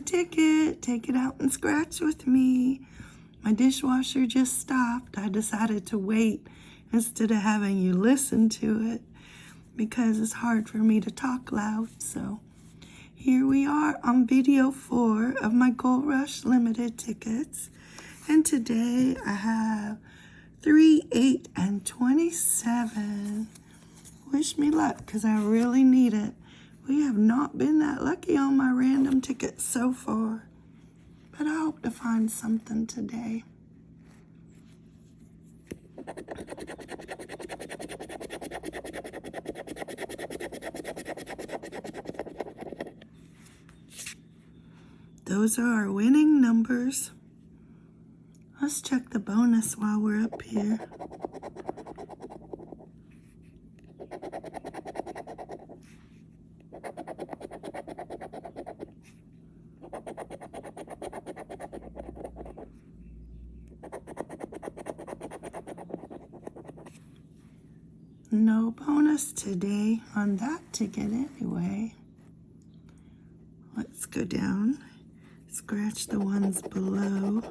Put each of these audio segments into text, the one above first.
ticket. Take it out and scratch with me. My dishwasher just stopped. I decided to wait instead of having you listen to it because it's hard for me to talk loud. So here we are on video four of my Gold Rush Limited tickets. And today I have 3, 8, and 27. Wish me luck because I really need it. We have not been that lucky on my random tickets so far. But I hope to find something today. Those are our winning numbers. Let's check the bonus while we're up here. No bonus today on that ticket anyway. Let's go down, scratch the ones below.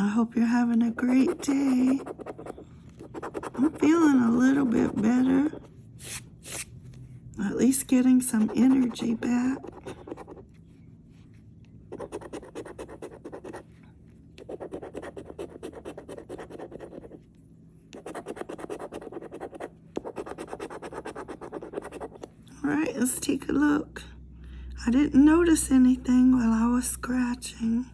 I hope you're having a great day. I'm feeling a little bit better. At least getting some energy back. All right, let's take a look. I didn't notice anything while I was scratching.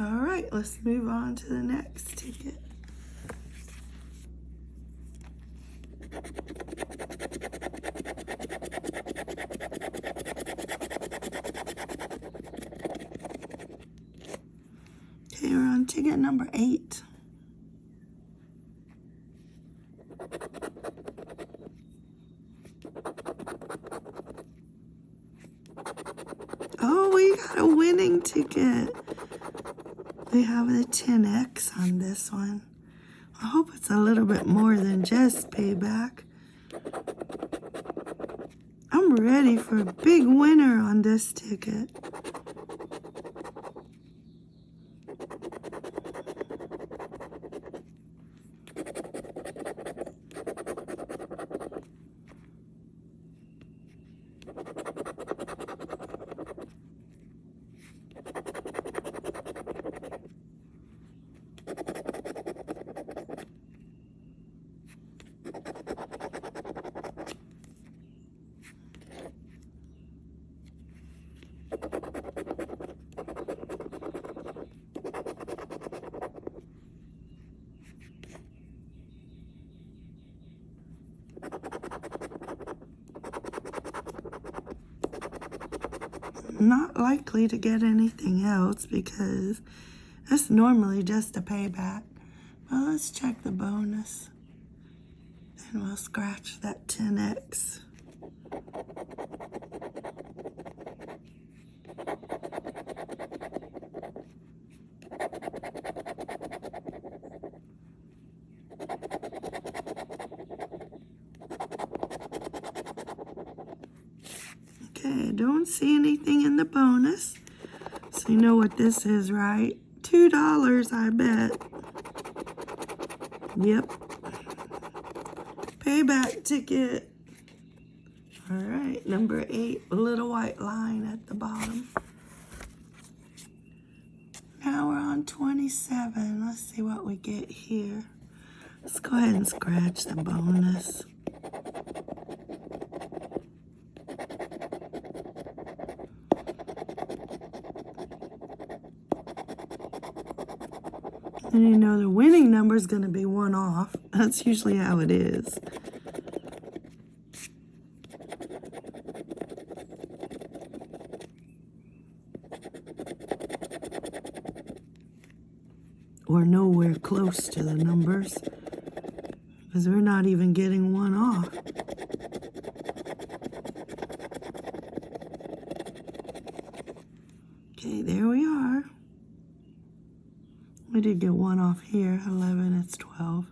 All right, let's move on to the next ticket. Okay, we're on ticket number eight. Oh, we got a winning ticket. We have the 10X on this one. I hope it's a little bit more than just payback. I'm ready for a big winner on this ticket. Not likely to get anything else because that's normally just a payback. Well, let's check the bonus. And we'll scratch that 10X. Don't see anything in the bonus. So you know what this is, right? $2, I bet. Yep. Payback ticket. All right, number eight, little white line at the bottom. Now we're on 27. Let's see what we get here. Let's go ahead and scratch the bonus. And you know the winning number is going to be one off. That's usually how it is. Or nowhere close to the numbers. Because we're not even getting one off. Okay, there we are. Did get one off here, 11, it's 12.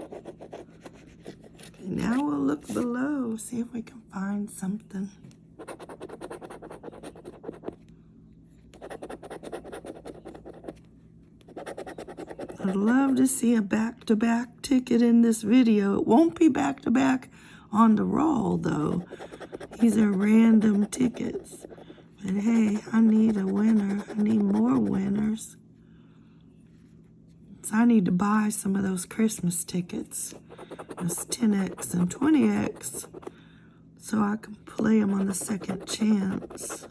Okay, now we'll look below, see if we can find something. I'd love to see a back-to-back ticket in this video. It won't be back-to-back on the roll, though. These are random tickets. But hey, I need a winner. I need more winners. So I need to buy some of those Christmas tickets. Those 10X and 20X. So I can play them on the second chance.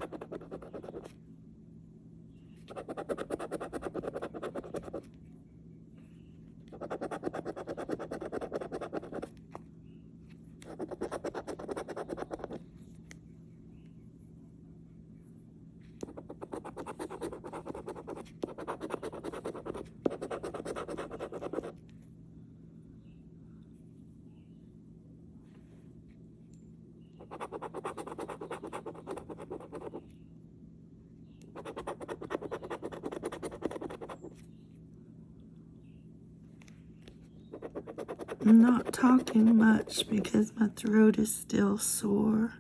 I'm not talking much because my throat is still sore.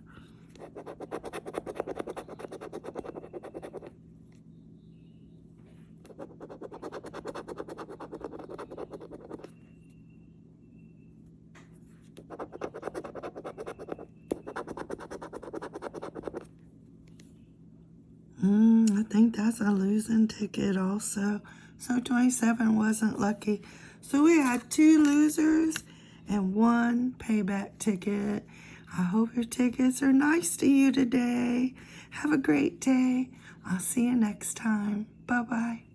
Mm, I think that's a losing ticket also. So 27 wasn't lucky. So we had two losers and one payback ticket. I hope your tickets are nice to you today. Have a great day. I'll see you next time. Bye-bye.